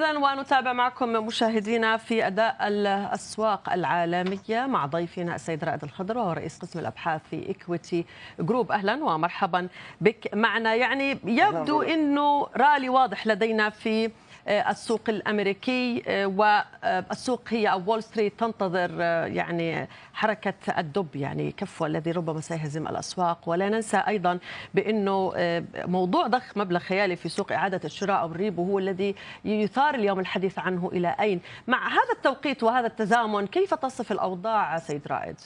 إذا ونتابع معكم مشاهدينا في أداء الأسواق العالمية مع ضيفنا السيد رائد الخضر وهو رئيس قسم الأبحاث في Equiti Group أهلا ومرحبا بك معنا. يعني يبدو أنه رالي واضح لدينا في السوق الأمريكي والسوق هي أو وول ستريت تنتظر يعني حركة الدب يعني كفه الذي ربما سيهزم الأسواق ولا ننسى أيضا بأنه موضوع ضخ مبلغ خيالي في سوق إعادة الشراء أو ال repo هو الذي يثار اليوم الحديث عنه إلى أين مع هذا التوقيت وهذا التزامن كيف تصف الأوضاع سيد رائد؟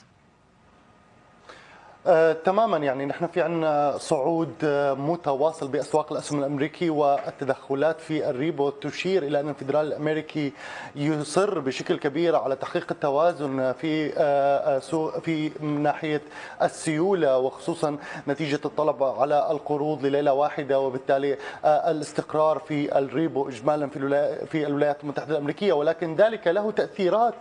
آه، تماما يعني نحن في عندنا صعود آه، متواصل بأسواق الأسهم الأمريكي والتدخلات في ال repo تشير إلى أن الفدرال الأمريكي يصر بشكل كبير على تحقيق التوازن في آه، في ناحية السيولة وخصوصا نتيجة الطلب على القروض لليلة واحدة وبالتالي الاستقرار في الريبو اجمالا في في الولايات المتحدة الأمريكية. ولكن ذلك له تأثيرات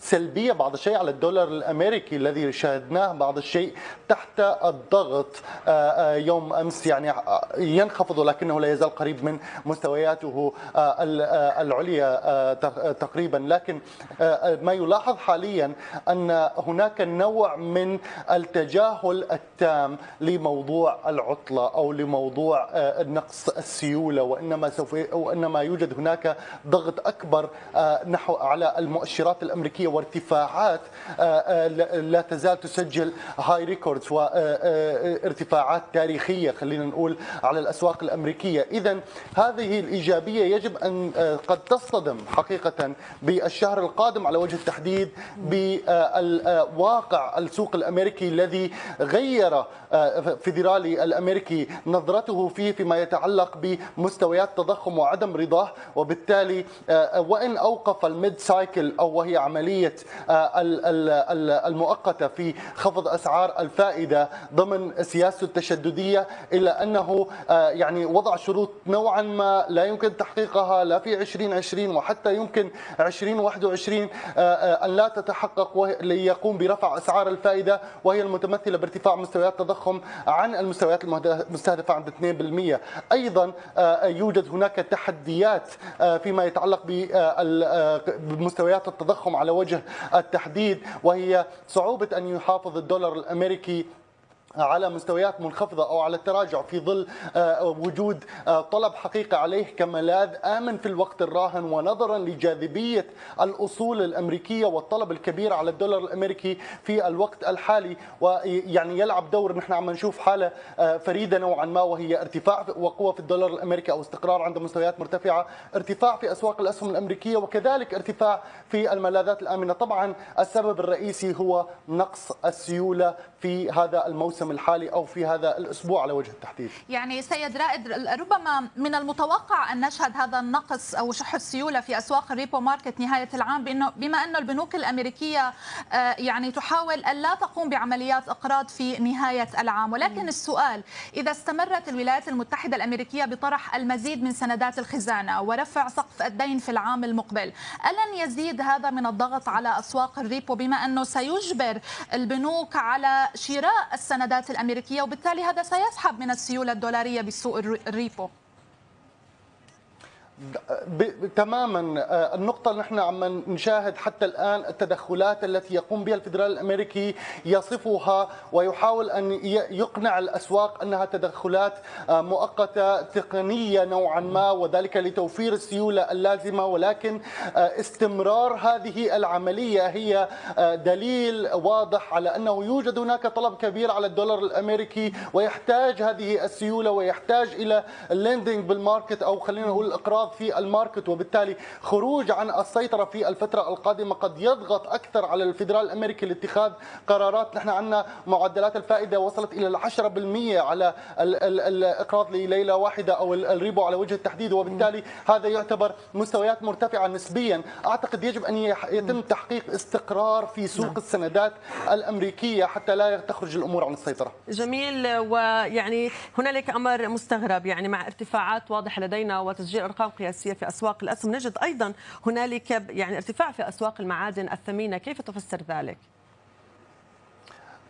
سلبية بعض الشيء على الدولار الأمريكي الذي شاهدناه بعض الشيء تحت الضغط آه، آه، يوم أمس يعني آه، ينخفض ولكنه لا يزال قريب من مستوياته العليا تقريبا. لكن ما يلاحظ حاليا أن هناك نوع من التجاهل التام لموضوع العطلة أو لموضوع نقص السيولة وإنما سوف وإنما يوجد هناك ضغط أكبر نحو على المؤشرات الأمريكية وارتفاعات لا تزال تسجل هاي ريكوردز وارتفاعات تاريخية خلينا نقول على الأسواق الأمريكية. إذا هذه الإيجابية يجب أن آه، قد تصطدم حقيقة بالشهر القادم على وجه التحديد بواقع السوق الأمريكي الذي غير فيدرالي الأمريكي نظرته فيه فيما يتعلق بمستويات تضخم وعدم رضاه. وبالتالي وإن أوقف ال mid-cycle أو وهي عملية آه، المؤقتة في خفض أسعار الفائدة ضمن سياسته التشددية إلا أنه آه، يعني وضع شروط نوعا ما لا يمكن تحقيقها لا في 2020 وحتى يمكن 2021 آه، أن لا تتحقق ليقوم برفع أسعار الفائدة وهي المتمثلة بارتفاع مستويات التضخم عن المستويات المستهدفة عند 2% أيضا يوجد هناك تحديات فيما يتعلق بمستويات التضخم على وجه التحديد وهي صعوبة أن يحافظ الدولار الأمريكي على مستويات منخفضة أو على التراجع في ظل آه، وجود آه، طلب حقيقي عليه كملاذ آمن في الوقت الراهن ونظرا لجاذبية الأصول الأمريكية والطلب الكبير على الدولار الأمريكي في الوقت الحالي. ويعني يلعب دور نحن عم نشوف حالة آه، فريدة نوعا ما وهي ارتفاع وقوة في الدولار الأمريكي أو استقرار عند مستويات مرتفعة ارتفاع في أسواق الأسهم الأمريكية وكذلك ارتفاع في الملاذات الآمنة. طبعا السبب الرئيسي هو نقص السيولة في هذا الموسم الحالي أو في هذا الأسبوع على وجه التحديد. يعني سيد رائد ربما من المتوقع أن نشهد هذا النقص أو شح السيولة في أسواق الريبو ماركت نهاية العام بأنه بما أن البنوك الأمريكية آه، يعني تحاول أن لا تقوم بعمليات إقراض في نهاية العام. ولكن السؤال إذا استمرت الولايات المتحدة الأمريكية بطرح المزيد من سندات الخزانة ورفع سقف الدين في العام المقبل ألن يزيد هذا من الضغط على أسواق ال repo بما أنه سيجبر البنوك على شراء السندات الأمريكية وبالتالي هذا سيسحب من السيولة الدولارية بسوق ال repo. تماما. آه، النقطة اللي نحن عم نشاهد حتى الآن التدخلات التي يقوم بها الفدرال الأمريكي يصفها ويحاول أن يقنع الأسواق أنها تدخلات آه، مؤقتة تقنية نوعا ما وذلك لتوفير السيولة اللازمة. ولكن آه، استمرار هذه العملية هي دليل واضح على أنه يوجد هناك طلب كبير على الدولار الأمريكي ويحتاج هذه السيولة ويحتاج إلى ال lending بال market أو خلينا نقول الإقراض الانخفاض في ال market وبالتالي خروج عن السيطرة في الفترة القادمة قد يضغط أكثر على الفدرال الأمريكي لاتخاذ قرارات. نحن عندنا معدلات الفائدة وصلت إلى العشرة بالمئة على الإقراض لليلة واحدة أو ال repo على وجه التحديد وبالتالي هذا يعتبر مستويات مرتفعة نسبيا. أعتقد يجب أن يتم تحقيق استقرار في سوق نعم. السندات الأمريكية حتى لا تخرج الأمور عن السيطرة. جميل. ويعني هنالك أمر مستغرب يعني مع ارتفاعات واضحة لدينا وتسجيل أرقام قياسية في أسواق الأسهم نجد أيضا هنالك يعني ارتفاع في أسواق المعادن الثمينة كيف تفسر ذلك؟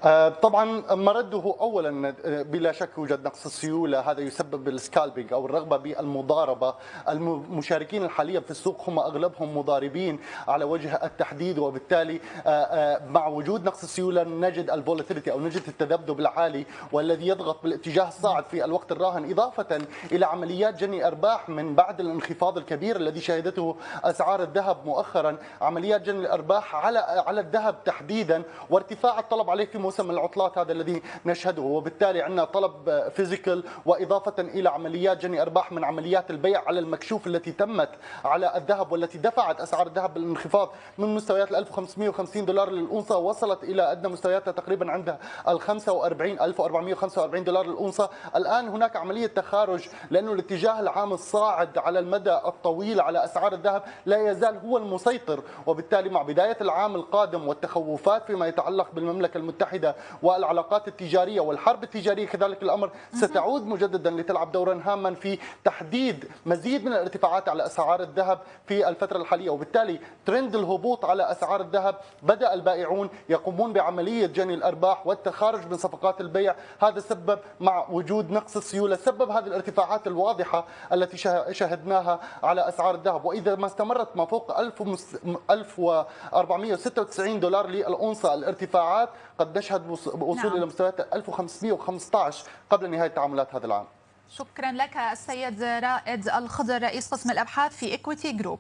آه، طبعا مرده اولا آه، بلا شك يوجد نقص السيوله هذا يسبب السكالبينج أو الرغبة بالمضاربة. المشاركين الحاليا في السوق هم أغلبهم مضاربين على وجه التحديد وبالتالي آه، مع وجود نقص السيوله نجد ال volatility أو نجد التذبذب العالي والذي يضغط بالاتجاه الصاعد في الوقت الراهن إضافة إلى عمليات جني أرباح من بعد الانخفاض الكبير الذي شهدته أسعار الذهب مؤخرا. عمليات جني الأرباح على على الذهب تحديدا وارتفاع الطلب عليه في موسم العطلات هذا الذي نشهده. وبالتالي عندنا طلب physical وإضافة إلى عمليات جني أرباح من عمليات البيع على المكشوف التي تمت على الذهب والتي دفعت أسعار الذهب بالانخفاض من مستويات ال 1550 دولار للأونصة وصلت إلى أدنى مستوياتها تقريبا عند ال 45 1445 دولار للأونصة الآن هناك عملية تخارج لأنه الاتجاه العام الصاعد على المدى الطويل على أسعار الذهب لا يزال هو المسيطر. وبالتالي مع بداية العام القادم والتخوفات فيما يتعلق بالمملكة المتحدة المتحدة والعلاقات التجارية والحرب التجارية كذلك الأمر ستعود مجددا لتلعب دورا هاما في تحديد مزيد من الارتفاعات على أسعار الذهب في الفترة الحالية. وبالتالي ترند الهبوط على أسعار الذهب بدأ البائعون يقومون بعملية جني الأرباح والتخارج من صفقات البيع. هذا سبب مع وجود نقص السيولة سبب هذه الارتفاعات الواضحة التي شهدناها على أسعار الذهب. وإذا ما استمرت ما فوق 1496 دولار للأونصة الارتفاعات قد نشهد وصول نعم. إلى مستويات 1515 قبل نهاية تعاملات هذا العام. شكرا لك السيد رائد الخضر رئيس قسم الأبحاث في Equiti Group.